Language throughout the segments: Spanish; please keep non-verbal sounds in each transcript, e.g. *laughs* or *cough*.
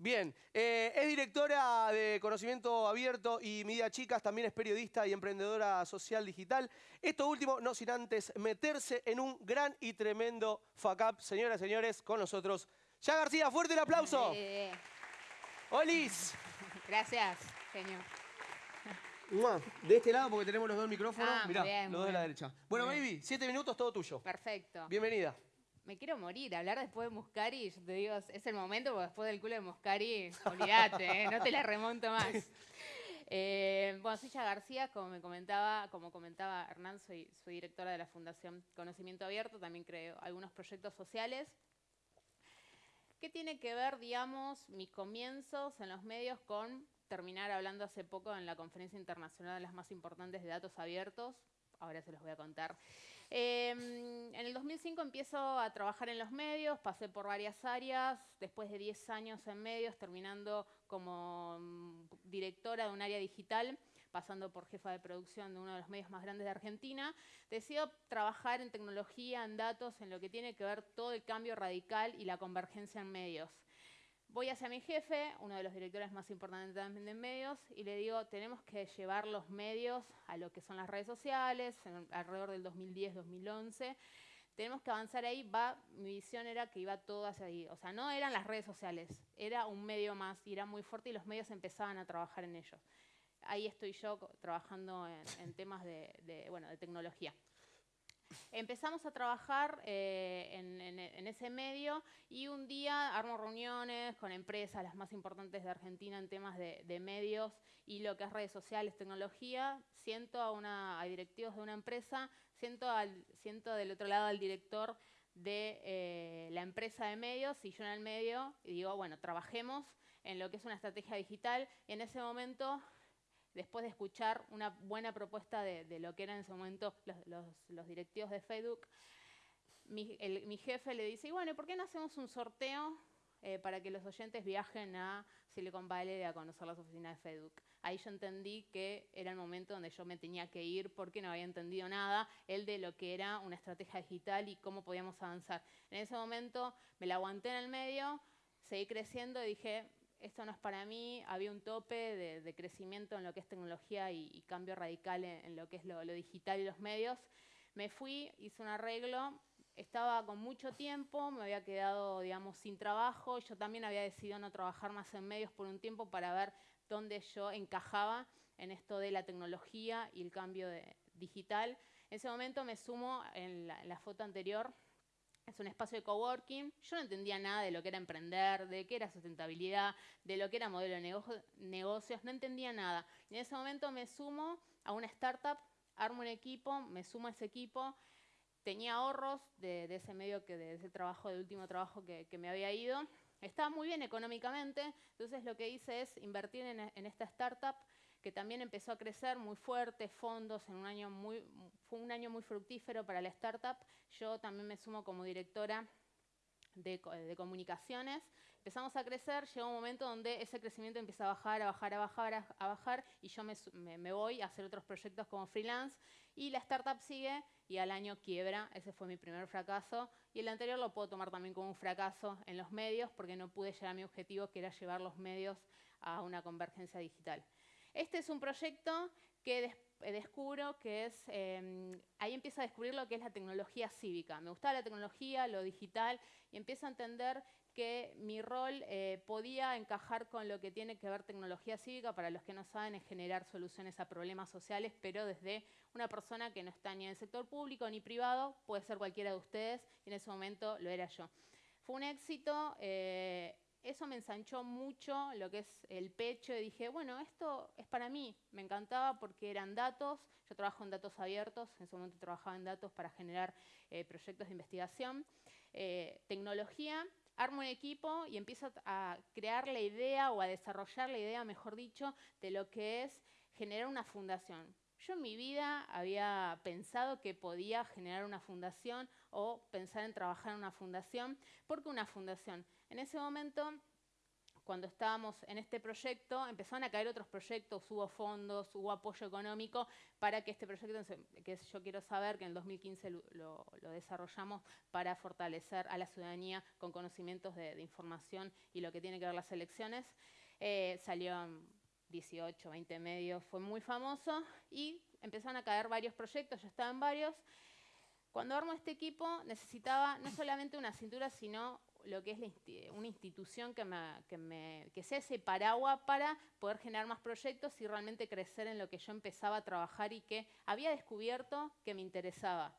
Bien, eh, es directora de Conocimiento Abierto y Media Chicas, también es periodista y emprendedora social digital. Esto último, no sin antes meterse en un gran y tremendo fuck up. Señoras y señores, con nosotros, Ya García, fuerte el aplauso. Eh, Olis. *laughs* gracias, señor. De este lado, porque tenemos los dos micrófonos. Ah, Mirá, bien, los dos de la derecha. Bueno, baby, siete minutos, todo tuyo. Perfecto. Bienvenida. Me quiero morir. Hablar después de Muscari, yo te digo, es el momento, porque después del culo de Muscari, olvídate, ¿eh? no te la remonto más. *laughs* Eh, bueno, soy Ya García, como me comentaba, como comentaba Hernán, soy, soy directora de la Fundación Conocimiento Abierto, también creo algunos proyectos sociales. ¿Qué tiene que ver, digamos, mis comienzos en los medios con terminar hablando hace poco en la conferencia internacional de las más importantes de datos abiertos? Ahora se los voy a contar. Eh, en el 2005 empiezo a trabajar en los medios, pasé por varias áreas, después de 10 años en medios, terminando como mm, directora de un área digital, pasando por jefa de producción de uno de los medios más grandes de Argentina, decido trabajar en tecnología, en datos, en lo que tiene que ver todo el cambio radical y la convergencia en medios. Voy hacia mi jefe, uno de los directores más importantes también de medios, y le digo, tenemos que llevar los medios a lo que son las redes sociales, en- alrededor del 2010-2011. Tenemos que avanzar ahí, va, mi visión era que iba todo hacia ahí. O sea, no eran las redes sociales, era un medio más y era muy fuerte y los medios empezaban a trabajar en ellos. Ahí estoy yo trabajando en, en temas de, de, bueno, de tecnología. Empezamos a trabajar eh, en, ese medio y un día armo reuniones con empresas, las más importantes de Argentina en temas de, de medios y lo que es redes sociales, tecnología. Siento a, una, a directivos de una empresa, siento, al, siento del otro lado al director de eh, la empresa de medios y yo en el medio y digo, bueno, trabajemos en lo que es una estrategia digital. Y en ese momento después de escuchar una buena propuesta de, de lo que eran en ese momento los, directivos de Facebook, mi, jefe le dice, y bueno, ¿y ¿por qué no hacemos un sorteo eh, para que los oyentes viajen a Silicon Valley a conocer las oficinas de Facebook? Ahí yo entendí que era el momento donde yo me tenía que ir porque no había entendido nada, el de lo que era una estrategia digital y cómo podíamos avanzar. En ese momento me la aguanté en el medio, seguí creciendo y dije, esto no es para mí, había un tope de, de crecimiento en lo que es tecnología y, y cambio radical en, en lo que es lo, lo digital y los medios. Me fui, hice un arreglo, estaba con mucho tiempo, me había quedado, digamos, sin trabajo. Yo también había decidido no trabajar más en medios por un tiempo para ver dónde yo encajaba en esto de la tecnología y el cambio de- digital. En ese momento me sumo en la- en la foto anterior es un espacio de coworking. Yo no entendía nada de lo que era emprender, de qué era sustentabilidad, de lo que era modelo de nego- negocios, no entendía nada. Y en ese momento me sumo a una startup, armo un equipo, me sumo a ese equipo, tenía ahorros de, de ese medio, que de ese trabajo, del último trabajo que, me había ido. Estaba muy bien económicamente, entonces lo que hice es invertir en esta startup que también empezó a crecer muy fuerte, fondos, en un año muy, fue un año muy fructífero para la startup. Yo también me sumo como directora de, de comunicaciones. Empezamos a crecer, llegó un momento donde ese crecimiento empieza a bajar, a bajar, a bajar, a, bajar, y yo me, me- me voy a hacer otros proyectos como freelance, y la startup sigue, y al año quiebra, ese fue mi primer fracaso, y el anterior lo puedo tomar también como un fracaso en los medios, porque no pude llegar a mi objetivo, que era llevar los medios a una convergencia digital. Este es un proyecto que eh, descubro que es, eh, ahí empiezo a descubrir lo que es la tecnología cívica. Me gustaba la tecnología, lo digital, y empiezo a entender que mi rol eh, podía encajar con lo que tiene que ver tecnología cívica, para los que no saben, es generar soluciones a problemas sociales, pero desde una persona que no está ni en el sector público ni privado, puede ser cualquiera de ustedes, y en ese momento lo era yo. Fue un éxito, eh, eso me ensanchó mucho lo que es el pecho y dije, bueno, esto es para mí. Me encantaba porque eran datos, yo trabajo en datos abiertos, en ese momento trabajaba en datos para generar eh, proyectos de investigación, eh, tecnología, armo un equipo y empiezo a crear la idea o a desarrollar la idea, mejor dicho, de lo que es generar una fundación. Yo en mi vida había pensado que podía generar una fundación o pensar en trabajar en una fundación. ¿Por qué una fundación? En ese momento cuando estábamos en este proyecto, empezaron a caer otros proyectos, hubo fondos, hubo apoyo económico para que este proyecto, que yo quiero saber, que en el 2015 lo, desarrollamos para fortalecer a la ciudadanía con conocimientos de, información y lo que tiene que ver las elecciones, eh, salió en 18, 20 medios, fue muy famoso y empezaron a caer varios proyectos, yo estaba en varios. Cuando armo este equipo necesitaba no solamente una cintura, sino lo que es una institución que, me, que, sea ese paraguas para poder generar más proyectos y realmente crecer en lo que yo empezaba a trabajar y que había descubierto que me interesaba.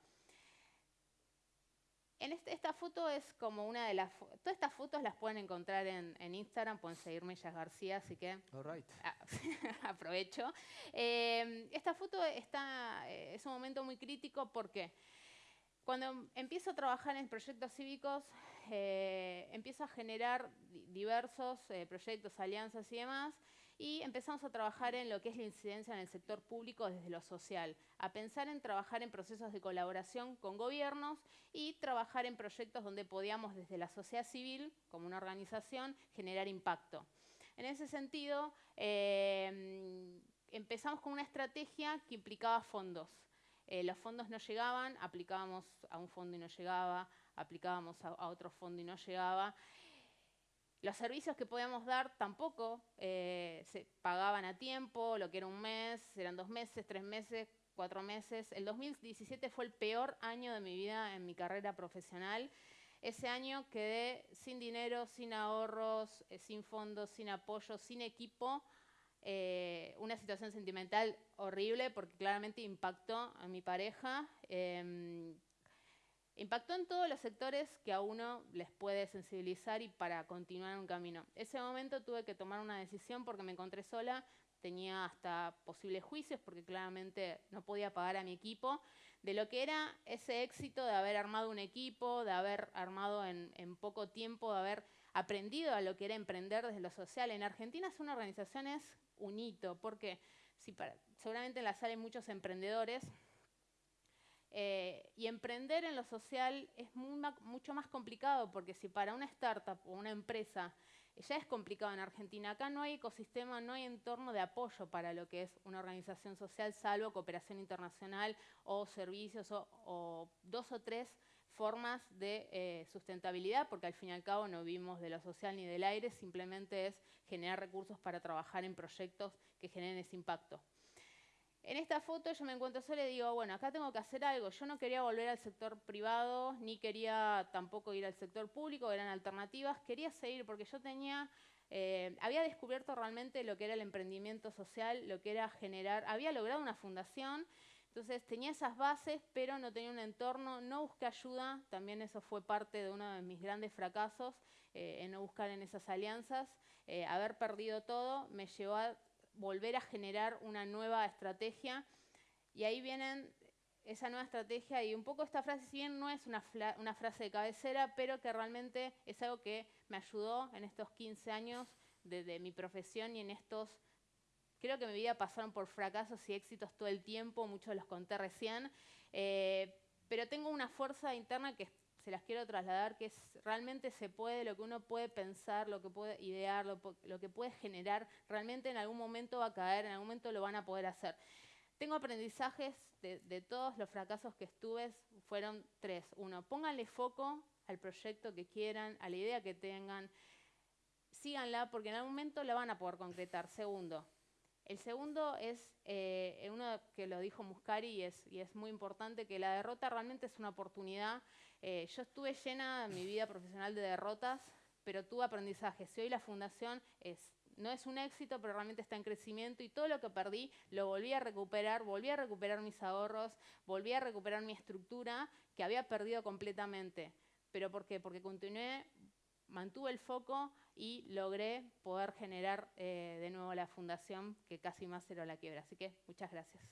En este, esta foto es como una de las... Todas estas fotos las pueden encontrar en, Instagram, pueden seguirme Jazz García, así que ah, *laughs* aprovecho. Eh, esta foto está, eh, es un momento muy crítico porque cuando empiezo a trabajar en proyectos cívicos, eh, empiezo a generar diversos eh, proyectos, alianzas y demás, y empezamos a trabajar en lo que es la incidencia en el sector público desde lo social, a pensar en trabajar en procesos de colaboración con gobiernos y trabajar en proyectos donde podíamos desde la sociedad civil, como una organización, generar impacto. En ese sentido, eh, empezamos con una estrategia que implicaba fondos. Eh, los fondos no llegaban, aplicábamos a un fondo y no llegaba, aplicábamos a, otro fondo y no llegaba. Los servicios que podíamos dar tampoco eh, se pagaban a tiempo, lo que era un mes, eran dos meses, tres meses, cuatro meses. El 2017 fue el peor año de mi vida en mi carrera profesional. Ese año quedé sin dinero, sin ahorros, eh, sin fondos, sin apoyo, sin equipo eh, una situación sentimental horrible porque claramente impactó a mi pareja. Impactó en todos los sectores que a uno les puede sensibilizar y para continuar un camino. Ese momento tuve que tomar una decisión porque me encontré sola, tenía hasta posibles juicios porque claramente no podía pagar a mi equipo, de lo que era ese éxito de haber armado un equipo, de haber armado en, poco tiempo, de haber aprendido a lo que era emprender desde lo social. En Argentina son organizaciones un hito, porque si seguramente en la sala hay muchos emprendedores, eh, y emprender en lo social es mucho más complicado, porque si para una startup o una empresa ya es complicado en Argentina, acá no hay ecosistema, no hay entorno de apoyo para lo que es una organización social, salvo cooperación internacional o servicios o dos o tres formas de eh, sustentabilidad, porque al fin y al cabo no vivimos de lo social ni del aire, simplemente es generar recursos para trabajar en proyectos que generen ese impacto. En esta foto yo me encuentro sola y digo, bueno, acá tengo que hacer algo. Yo no quería volver al sector privado, ni quería tampoco ir al sector público, eran alternativas. Quería seguir porque yo tenía, eh, había descubierto realmente lo que era el emprendimiento social, lo que era generar, había logrado una fundación entonces tenía esas bases, pero no tenía un entorno, no busqué ayuda, también eso fue parte de uno de mis grandes fracasos, eh, en no buscar en esas alianzas. Eh, haber perdido todo me llevó a volver a generar una nueva estrategia. Y ahí vienen esa nueva estrategia y un poco esta frase, si bien no es una, una frase de cabecera, pero que realmente es algo que me ayudó en estos 15 años de, de mi profesión y en estos Creo que mi vida pasaron por fracasos y éxitos todo el tiempo, muchos los conté recién, eh, pero tengo una fuerza interna que se las quiero trasladar, que es realmente se puede, lo que uno puede pensar, lo que puede idear, lo, que puede generar, realmente en algún momento va a caer, en algún momento lo van a poder hacer. Tengo aprendizajes de, de todos los fracasos que estuve, fueron tres. Uno, pónganle foco al proyecto que quieran, a la idea que tengan, síganla porque en algún momento la van a poder concretar. Segundo, el segundo es eh, uno que lo dijo Muscari y es, muy importante, que la derrota realmente es una oportunidad. Eh, yo estuve llena en mi vida profesional de derrotas, pero tuve aprendizaje. Si hoy la fundación no es un éxito, pero realmente está en crecimiento y todo lo que perdí lo volví a recuperar, volví a recuperar mis ahorros, volví a recuperar mi estructura que había perdido completamente. ¿Pero por qué? Porque continué mantuve el foco y logré poder generar eh, de nuevo la fundación que casi más era la quiebra. Así que muchas gracias.